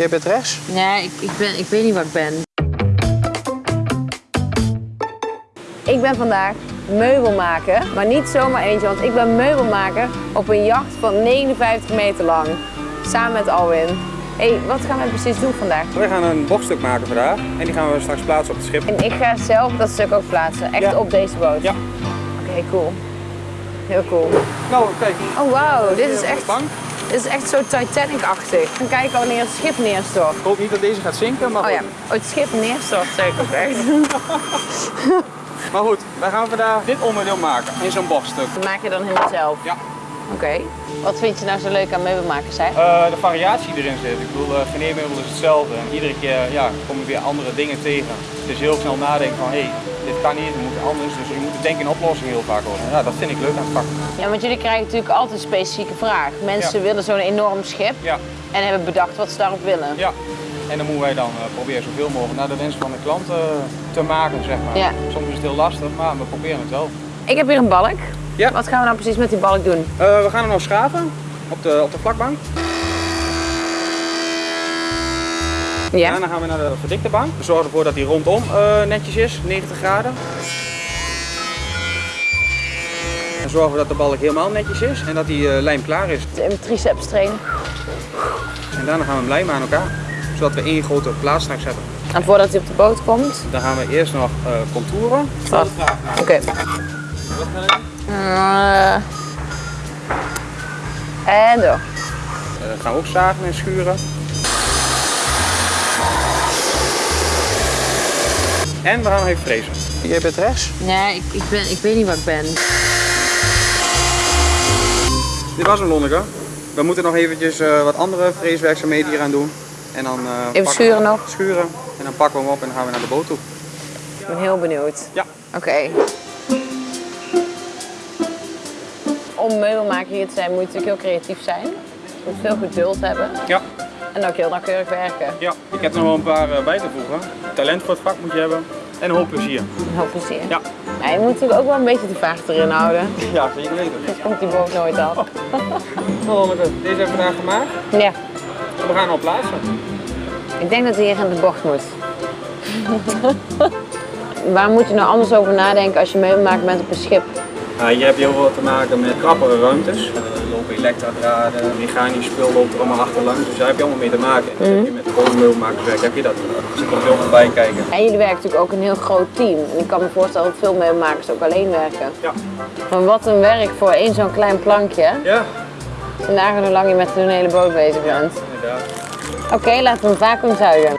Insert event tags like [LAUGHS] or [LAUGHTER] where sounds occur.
Jij bent rechts? Nee, ik, ik, ben, ik weet niet wat ik ben. Ik ben vandaag meubelmaker, maar niet zomaar eentje, want ik ben meubelmaker op een jacht van 59 meter lang. Samen met Alwin. hey, wat gaan we precies doen vandaag? We gaan een bokstuk maken vandaag en die gaan we straks plaatsen op het schip. En ik ga zelf dat stuk ook plaatsen, echt Ja. op deze boot? Ja. Oké, cool. Heel cool. Nou, kijk. Oh wauw, dit is echt, Bang. Dit is echt zo Titanic-achtig. Dan kijken wanneer het schip neerstort. Ik hoop niet dat deze gaat zinken, maar Oh ja, oh, het schip neerstort, zeg ik ook echt. [LAUGHS] Maar goed, wij gaan vandaag dit onderdeel maken in zo'n bokstuk. Dat maak je dan helemaal zelf? Ja. Oké. Wat vind je nou zo leuk aan meubelmakers zijn? Eh, de variatie die erin zit. Ik bedoel, uh, is hetzelfde. En iedere keer ja, kom je weer andere dingen tegen. Het is heel snel nadenken van, hé, hey, dit kan niet, het moet anders. Dus je moet denken in oplossingen heel vaak over. Ja, dat vind ik leuk aan het vak. Ja, want jullie krijgen natuurlijk altijd een specifieke vraag. Mensen Ja. willen zo'n enorm schip Ja, en hebben bedacht wat ze daarop willen. ja. En dan moeten wij dan eh, proberen zoveel mogelijk naar de wensen van de klant eh, te maken, zeg maar. Ja. Soms is het heel lastig, maar we proberen het wel. Ik heb hier een balk. Ja. Wat gaan we nou precies met die balk doen? Eh, we gaan hem nog schaven op de, op de vlakbank. Ja. Daarna gaan we naar de verdikte bank. We zorgen ervoor dat die rondom eh, netjes is, 90 graden. Dan zorgen we dat de balk helemaal netjes is en dat die eh, lijm klaar is. Mijn triceps trainen. En daarna gaan we hem lijmen aan elkaar, zodat we één grote plaat straks hebben. En voordat hij op de boot komt. Dan gaan we eerst nog eh, contouren. Oké. En door. Dat gaan we ook zagen en schuren. En we gaan nog even frezen. Jij bent rechts? Nee, ik, ik, ben, ik weet niet wat ik ben. Dit was hem Lonneke. We moeten nog eventjes eh, wat andere freeswerkzaamheden hier aan doen. En dan, eh, pakken- schuren nog. Schuren. En dan pakken we hem op en dan gaan we naar de boot toe. Ik ben heel benieuwd. Ja. Oké. Om meubelmaker hier te zijn moet je natuurlijk heel creatief zijn. Je moet veel geduld hebben Ja. En ook heel nauwkeurig werken. ja. Ik heb er nog wel een paar eh, bij te voegen. Talent voor het vak moet je hebben. En een hoop plezier. Een hoop plezier. Ja. Maar je moet natuurlijk ook wel een beetje de vaart erin houden. [LAUGHS] Ja, zeker weten. Anders komt die boot nooit af. [LAUGHS] Nou Lonneke, deze hebben we vandaag gemaakt. Ja. We gaan hem al plaatsen. Ik denk dat hij hier in de bocht moet. [LAUGHS] Waar moet je nou anders over nadenken als je meubelmaker bent op een schip? Heb je heel veel te maken met krappere ruimtes. Lopen elektradraden, mechanisch spul loopt er allemaal achterlangs. Dus daar heb je allemaal mee te maken. En heb je met de gewone meubelmakerswerk heb je dat. Er zit er veel bij kijken. En jullie werken natuurlijk ook een heel groot team. En ik kan me voorstellen dat veel meubelmakers ook alleen werken. Ja. Maar wat een werk voor één zo'n klein plankje. Ja, Vandaag hoe lang je met een hele boot bezig bent. inderdaad. Oké, laten we hem vacuüm zuigen.